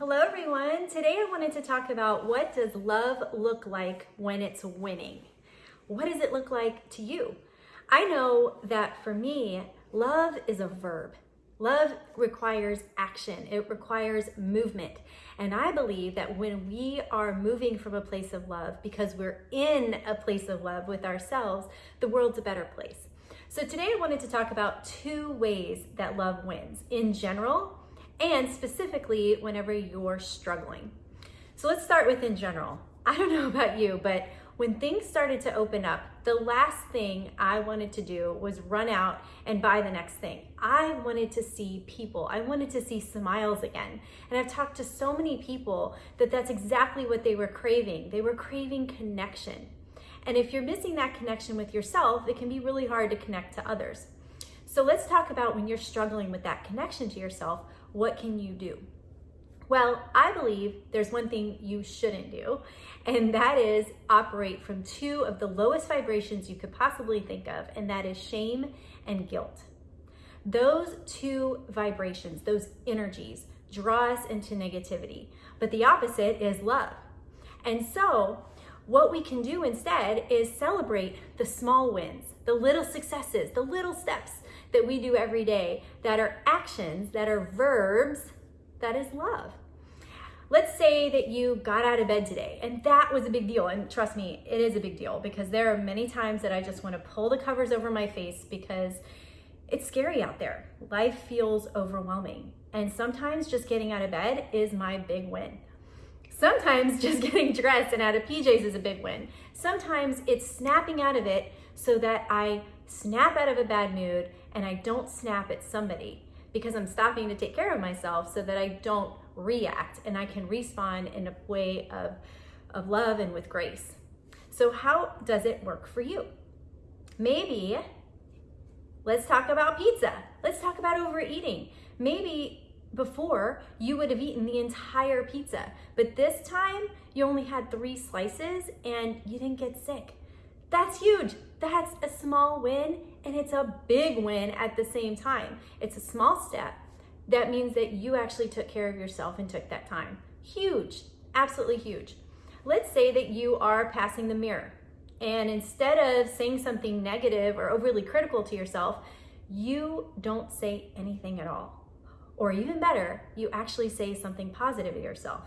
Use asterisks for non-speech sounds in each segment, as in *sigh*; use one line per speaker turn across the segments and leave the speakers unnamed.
Hello everyone. Today I wanted to talk about what does love look like when it's winning? What does it look like to you? I know that for me, love is a verb. Love requires action. It requires movement. And I believe that when we are moving from a place of love because we're in a place of love with ourselves, the world's a better place. So today I wanted to talk about two ways that love wins in general and specifically whenever you're struggling. So let's start with in general. I don't know about you, but when things started to open up, the last thing I wanted to do was run out and buy the next thing. I wanted to see people. I wanted to see smiles again. And I've talked to so many people that that's exactly what they were craving. They were craving connection. And if you're missing that connection with yourself, it can be really hard to connect to others. So let's talk about when you're struggling with that connection to yourself, what can you do? Well, I believe there's one thing you shouldn't do, and that is operate from two of the lowest vibrations you could possibly think of, and that is shame and guilt. Those two vibrations, those energies, draw us into negativity, but the opposite is love. And so, what we can do instead is celebrate the small wins, the little successes, the little steps that we do every day that are actions, that are verbs, that is love. Let's say that you got out of bed today and that was a big deal. And trust me, it is a big deal because there are many times that I just want to pull the covers over my face because it's scary out there. Life feels overwhelming. And sometimes just getting out of bed is my big win. Sometimes *laughs* just getting dressed and out of PJs is a big win. Sometimes it's snapping out of it so that I snap out of a bad mood and I don't snap at somebody because I'm stopping to take care of myself so that I don't react and I can respond in a way of, of love and with grace. So how does it work for you? Maybe let's talk about pizza. Let's talk about overeating. Maybe before you would have eaten the entire pizza, but this time you only had three slices and you didn't get sick. That's huge. That's a small win and it's a big win at the same time. It's a small step. That means that you actually took care of yourself and took that time. Huge, absolutely huge. Let's say that you are passing the mirror and instead of saying something negative or overly critical to yourself, you don't say anything at all. Or even better, you actually say something positive to yourself.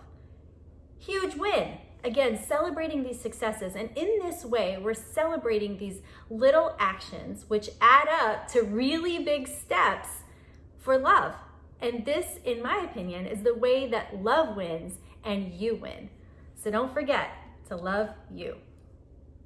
Huge win. Again, celebrating these successes. And in this way, we're celebrating these little actions which add up to really big steps for love. And this, in my opinion, is the way that love wins and you win. So don't forget to love you.